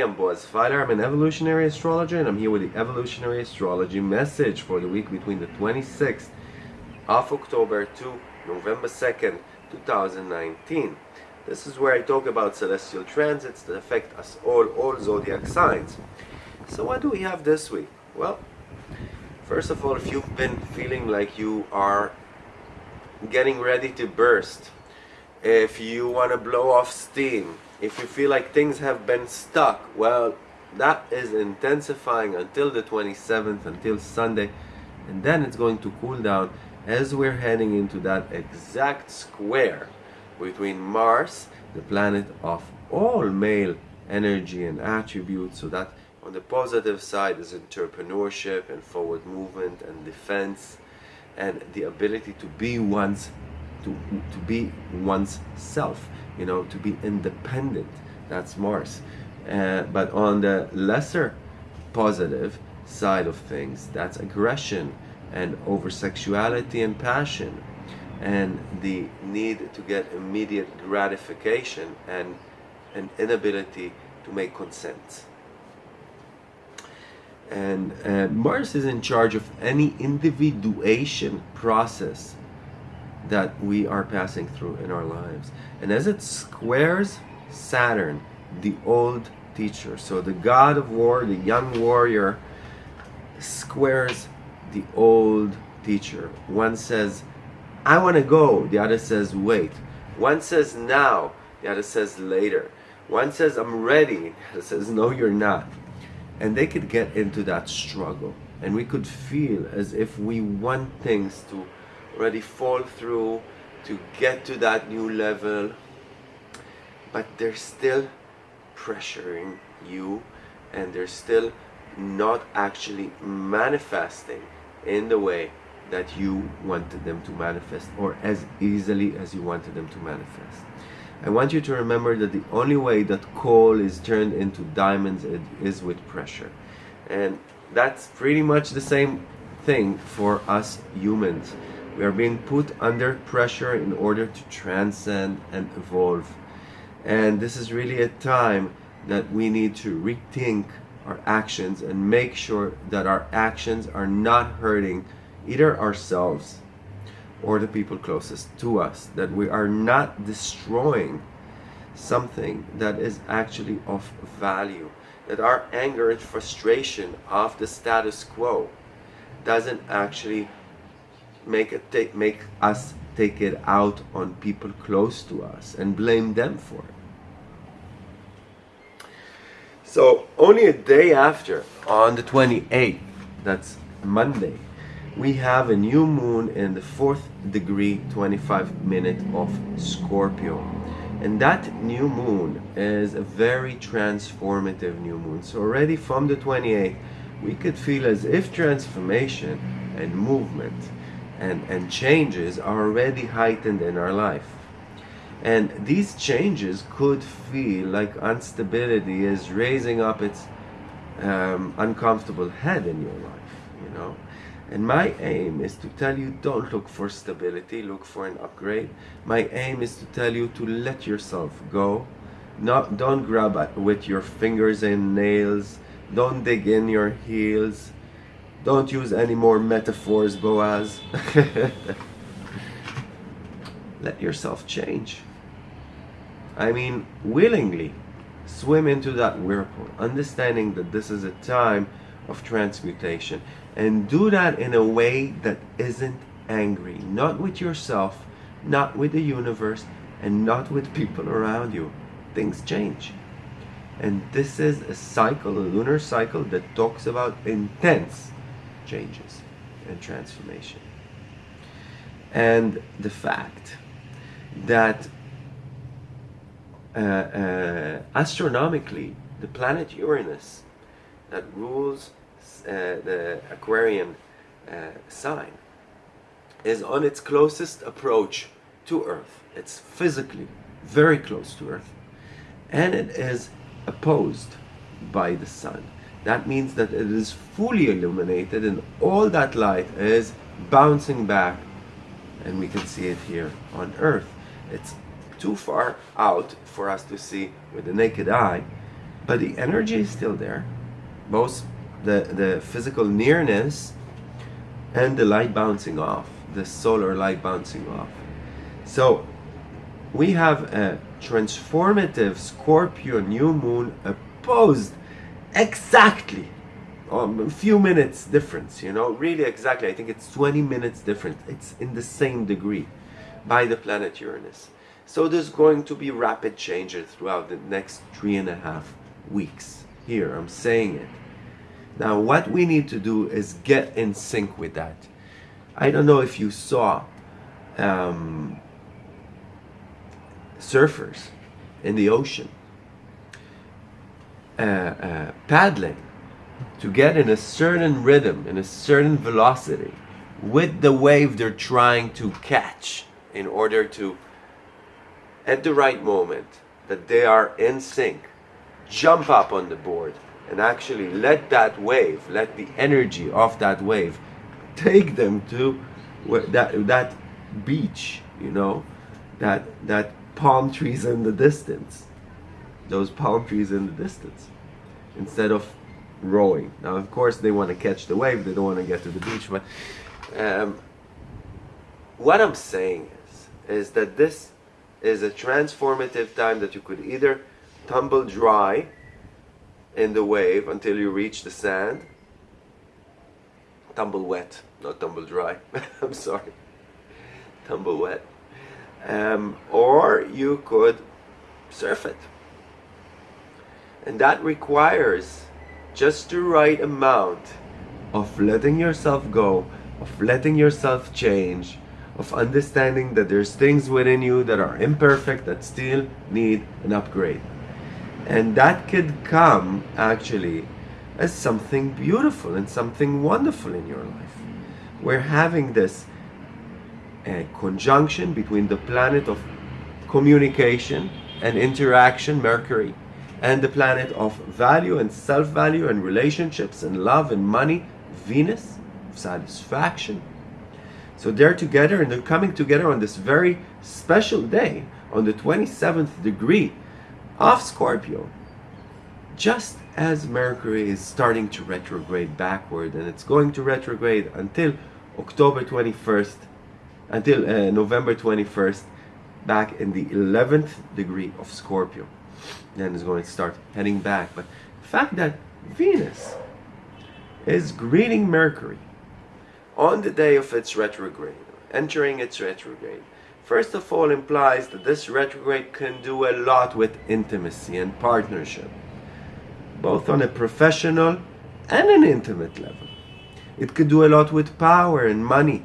I'm Boaz Fyler. I'm an evolutionary astrologer and I'm here with the evolutionary astrology message for the week between the 26th of October to November 2nd, 2019. This is where I talk about celestial transits that affect us all, all zodiac signs. So what do we have this week? Well, first of all, if you've been feeling like you are getting ready to burst, if you want to blow off steam, if you feel like things have been stuck, well, that is intensifying until the 27th, until Sunday, and then it's going to cool down as we're heading into that exact square between Mars, the planet of all male energy and attributes, so that on the positive side is entrepreneurship and forward movement and defense and the ability to be one's to, to be one's self you know, to be independent. That's Mars. Uh, but on the lesser positive side of things, that's aggression and over sexuality and passion and the need to get immediate gratification and an inability to make consent. And uh, Mars is in charge of any individuation process that we are passing through in our lives. And as it squares Saturn, the old teacher, so the god of war, the young warrior, squares the old teacher. One says, I want to go. The other says, wait. One says now. The other says later. One says, I'm ready. The other says, no, you're not. And they could get into that struggle. And we could feel as if we want things to already fall through to get to that new level but they're still pressuring you and they're still not actually manifesting in the way that you wanted them to manifest or as easily as you wanted them to manifest. I want you to remember that the only way that coal is turned into diamonds is with pressure. And that's pretty much the same thing for us humans. We are being put under pressure in order to transcend and evolve. And this is really a time that we need to rethink our actions and make sure that our actions are not hurting either ourselves or the people closest to us. That we are not destroying something that is actually of value. That our anger and frustration of the status quo doesn't actually make it take make us take it out on people close to us and blame them for it. So only a day after, on the 28th, that's Monday, we have a new moon in the fourth degree 25 minute of Scorpio. And that new moon is a very transformative new moon. So already from the 28th, we could feel as if transformation and movement and, and changes are already heightened in our life. And these changes could feel like instability is raising up its um, uncomfortable head in your life, you know. And my aim is to tell you don't look for stability, look for an upgrade. My aim is to tell you to let yourself go. Not, don't grab at, with your fingers and nails. Don't dig in your heels. Don't use any more metaphors, Boaz. Let yourself change. I mean, willingly swim into that whirlpool, understanding that this is a time of transmutation. And do that in a way that isn't angry, not with yourself, not with the universe, and not with people around you. Things change. And this is a cycle, a lunar cycle that talks about intense changes and transformation. And the fact that uh, uh, astronomically, the planet Uranus that rules uh, the Aquarian uh, sign is on its closest approach to Earth. It's physically very close to Earth and it is opposed by the Sun. That means that it is fully illuminated and all that light is bouncing back and we can see it here on Earth. It's too far out for us to see with the naked eye, but the energy is still there. Both the, the physical nearness and the light bouncing off, the solar light bouncing off. So we have a transformative Scorpio new moon opposed exactly um, a few minutes difference, you know, really exactly. I think it's 20 minutes different. It's in the same degree by the planet Uranus. So there's going to be rapid changes throughout the next three and a half weeks. Here, I'm saying it. Now, what we need to do is get in sync with that. I don't know if you saw um, surfers in the ocean uh, uh, paddling to get in a certain rhythm, in a certain velocity with the wave they're trying to catch in order to, at the right moment, that they are in sync, jump up on the board and actually let that wave, let the energy of that wave take them to that, that beach, you know, that, that palm trees in the distance, those palm trees in the distance, instead of rowing. Now, of course, they want to catch the wave, they don't want to get to the beach, but um, what I'm saying is, is that this is a transformative time that you could either tumble dry in the wave until you reach the sand, tumble wet, not tumble dry, I'm sorry, tumble wet, um, or you could surf it. And that requires just the right amount of letting yourself go, of letting yourself change, of understanding that there's things within you that are imperfect that still need an upgrade. And that could come actually as something beautiful and something wonderful in your life. We're having this uh, conjunction between the planet of communication and interaction, Mercury, and the planet of value and self-value and relationships and love and money, Venus, satisfaction. So they're together and they're coming together on this very special day, on the 27th degree of Scorpio, just as Mercury is starting to retrograde backward and it's going to retrograde until October 21st, until uh, November 21st, back in the 11th degree of Scorpio then is going to start heading back. But the fact that Venus is greeting Mercury on the day of its retrograde, entering its retrograde, first of all implies that this retrograde can do a lot with intimacy and partnership, both on a professional and an intimate level. It could do a lot with power and money,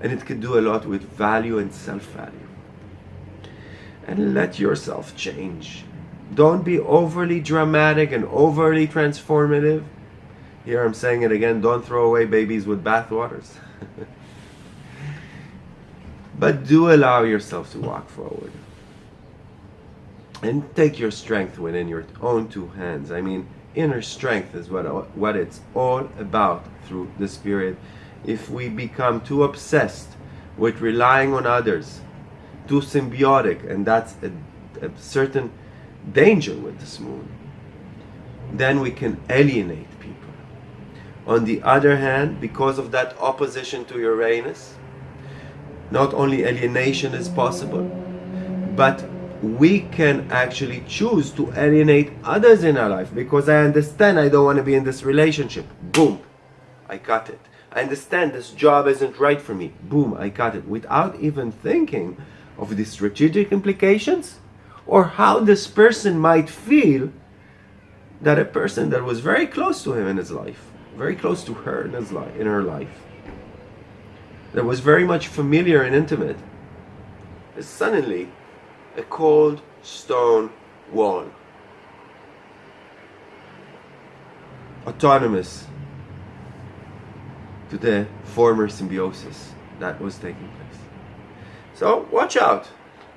and it could do a lot with value and self-value. And let yourself change don't be overly dramatic and overly transformative. Here I'm saying it again, don't throw away babies with bathwaters. but do allow yourself to walk forward. And take your strength within your own two hands. I mean, inner strength is what, what it's all about through the Spirit. If we become too obsessed with relying on others, too symbiotic, and that's a, a certain danger with this moon, then we can alienate people. On the other hand, because of that opposition to Uranus, not only alienation is possible, but we can actually choose to alienate others in our life because I understand I don't want to be in this relationship. Boom, I cut it. I understand this job isn't right for me. Boom, I cut it. Without even thinking of the strategic implications or how this person might feel that a person that was very close to him in his life, very close to her in his life, in her life, that was very much familiar and intimate, is suddenly a cold stone wall. Autonomous to the former symbiosis that was taking place. So watch out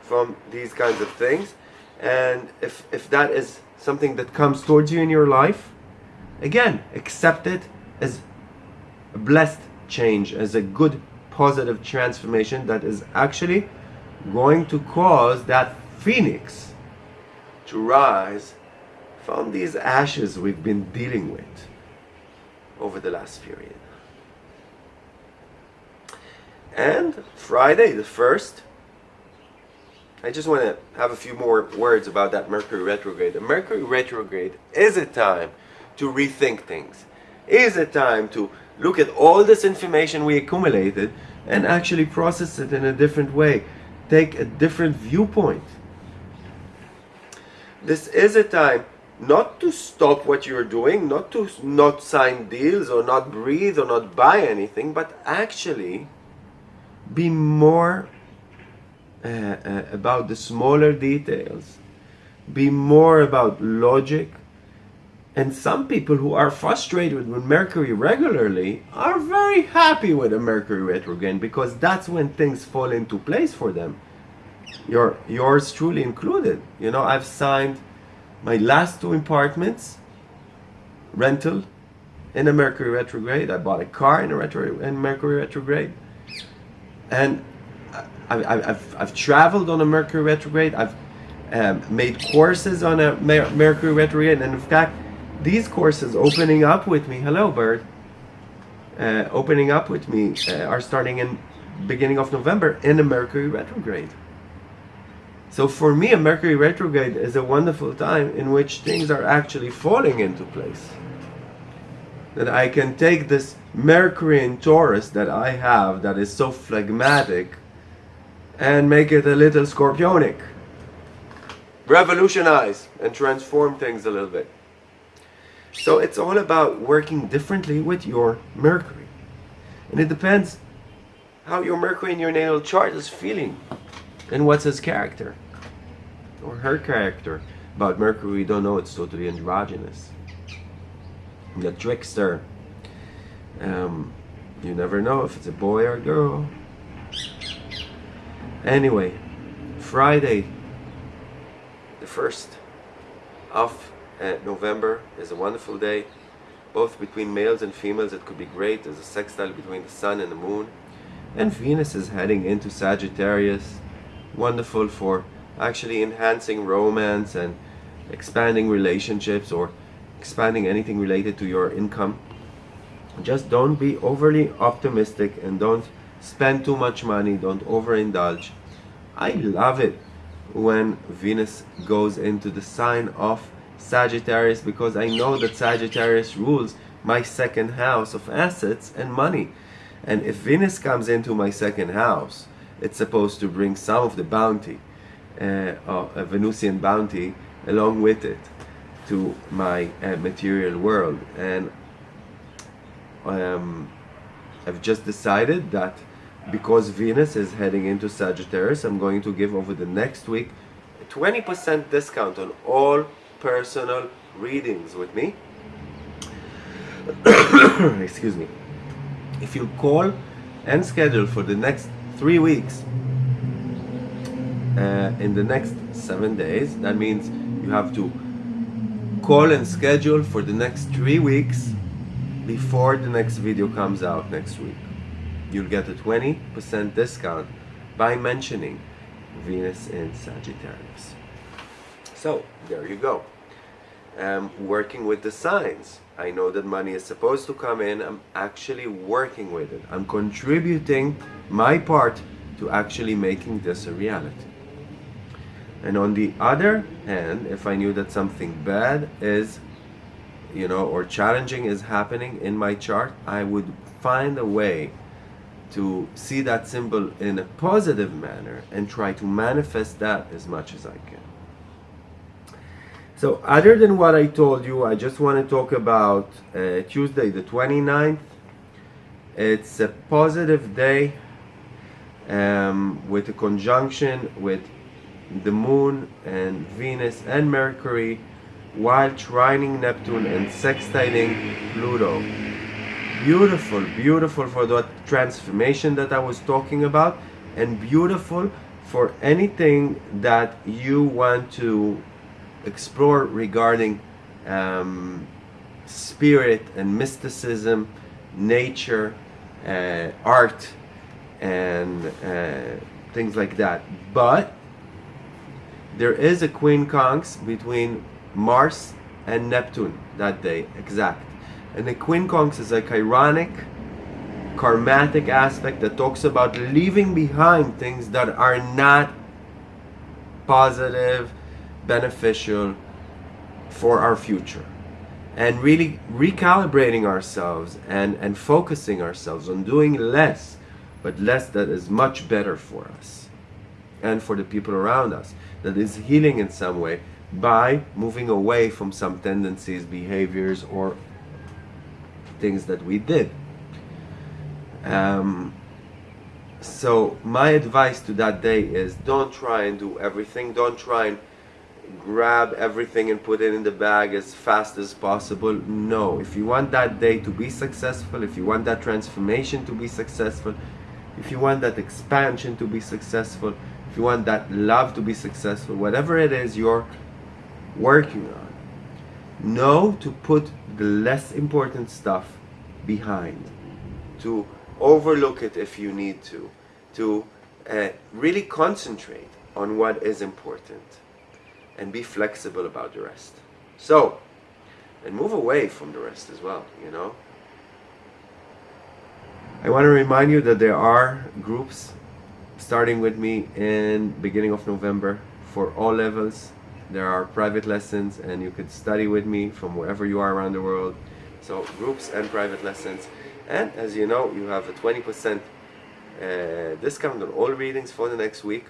from these kinds of things and if, if that is something that comes towards you in your life, again, accept it as a blessed change, as a good positive transformation that is actually going to cause that phoenix to rise from these ashes we've been dealing with over the last period. And Friday the 1st, I just want to have a few more words about that Mercury retrograde. The Mercury retrograde is a time to rethink things, is a time to look at all this information we accumulated and actually process it in a different way, take a different viewpoint. This is a time not to stop what you're doing, not to not sign deals or not breathe or not buy anything, but actually be more uh, uh, about the smaller details, be more about logic. And some people who are frustrated with Mercury regularly are very happy with a Mercury retrograde because that's when things fall into place for them. Your, yours truly included. You know, I've signed my last two apartments rental in a Mercury retrograde. I bought a car in a retro in Mercury retrograde, and I, have I've traveled on a Mercury retrograde. I've um, made courses on a Mer Mercury retrograde, and in fact, these courses opening up with me. Hello, bird. Uh, opening up with me uh, are starting in beginning of November in a Mercury retrograde. So for me, a Mercury retrograde is a wonderful time in which things are actually falling into place. That I can take this Mercury in Taurus that I have that is so phlegmatic and make it a little scorpionic. Revolutionize and transform things a little bit. So it's all about working differently with your Mercury. And it depends how your Mercury in your natal chart is feeling and what's his character or her character. About Mercury, we don't know. It's totally androgynous. The trickster. Um, you never know if it's a boy or a girl. Anyway, Friday, the 1st of uh, November is a wonderful day. Both between males and females, it could be great. There's a sextile between the sun and the moon. And Venus is heading into Sagittarius. Wonderful for actually enhancing romance and expanding relationships or expanding anything related to your income. Just don't be overly optimistic and don't spend too much money, don't overindulge. I love it when Venus goes into the sign of Sagittarius because I know that Sagittarius rules my second house of assets and money. And if Venus comes into my second house, it's supposed to bring some of the bounty uh, a Venusian bounty along with it to my uh, material world and um, I've just decided that because Venus is heading into Sagittarius I'm going to give over the next week 20% discount on all personal readings with me excuse me if you call and schedule for the next three weeks uh, in the next seven days. That means you have to call and schedule for the next three weeks before the next video comes out next week. You'll get a 20% discount by mentioning Venus in Sagittarius. So, there you go. I'm working with the signs. I know that money is supposed to come in. I'm actually working with it. I'm contributing my part to actually making this a reality. And on the other hand, if I knew that something bad is, you know, or challenging is happening in my chart, I would find a way to see that symbol in a positive manner and try to manifest that as much as I can. So other than what I told you, I just want to talk about uh, Tuesday the 29th. It's a positive day um, with a conjunction with the moon and Venus and Mercury while trining Neptune and sextiling Pluto. Beautiful, beautiful for that transformation that I was talking about and beautiful for anything that you want to explore regarding um, spirit and mysticism, nature, uh, art, and uh, things like that. But there is a quincunx between Mars and Neptune that day, exact. And the quincunx is a chironic, karmatic aspect that talks about leaving behind things that are not positive, beneficial for our future. And really recalibrating ourselves and, and focusing ourselves on doing less, but less that is much better for us and for the people around us, that is healing in some way by moving away from some tendencies, behaviors, or things that we did. Um, so my advice to that day is don't try and do everything. Don't try and grab everything and put it in the bag as fast as possible. No, if you want that day to be successful, if you want that transformation to be successful, if you want that expansion to be successful, if you want that love to be successful, whatever it is you're working on, know to put the less important stuff behind, to overlook it if you need to, to uh, really concentrate on what is important and be flexible about the rest. So, and move away from the rest as well, you know. I want to remind you that there are groups starting with me in beginning of November for all levels. There are private lessons and you could study with me from wherever you are around the world. So groups and private lessons. And as you know, you have a 20% uh, discount on all readings for the next week.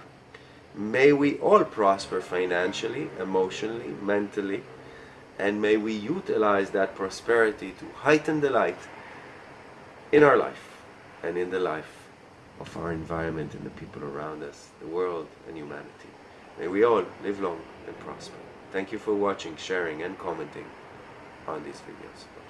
May we all prosper financially, emotionally, mentally, and may we utilize that prosperity to heighten the light in our life and in the life of our environment and the people around us, the world and humanity. May we all live long and prosper. Thank you for watching, sharing and commenting on these videos.